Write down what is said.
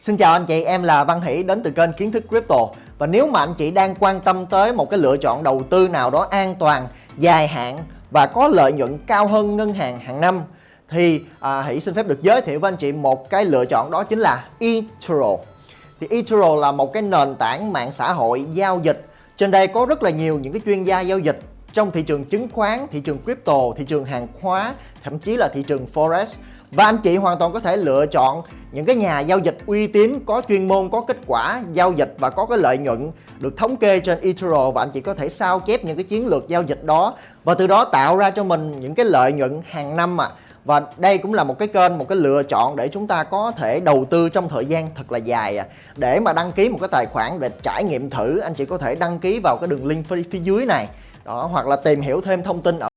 Xin chào anh chị, em là Văn Hỷ đến từ kênh Kiến thức Crypto. Và nếu mà anh chị đang quan tâm tới một cái lựa chọn đầu tư nào đó an toàn, dài hạn và có lợi nhuận cao hơn ngân hàng hàng năm thì à, Hỷ xin phép được giới thiệu với anh chị một cái lựa chọn đó chính là eToro. Thì eToro là một cái nền tảng mạng xã hội giao dịch. Trên đây có rất là nhiều những cái chuyên gia giao dịch trong thị trường chứng khoán, thị trường crypto, thị trường hàng hóa, thậm chí là thị trường forex và anh chị hoàn toàn có thể lựa chọn những cái nhà giao dịch uy tín, có chuyên môn, có kết quả giao dịch và có cái lợi nhuận được thống kê trên eToro và anh chị có thể sao chép những cái chiến lược giao dịch đó và từ đó tạo ra cho mình những cái lợi nhuận hàng năm à. Và đây cũng là một cái kênh, một cái lựa chọn để chúng ta có thể đầu tư trong thời gian thật là dài à. Để mà đăng ký một cái tài khoản để trải nghiệm thử, anh chị có thể đăng ký vào cái đường link phía, phía dưới này đó hoặc là tìm hiểu thêm thông tin ở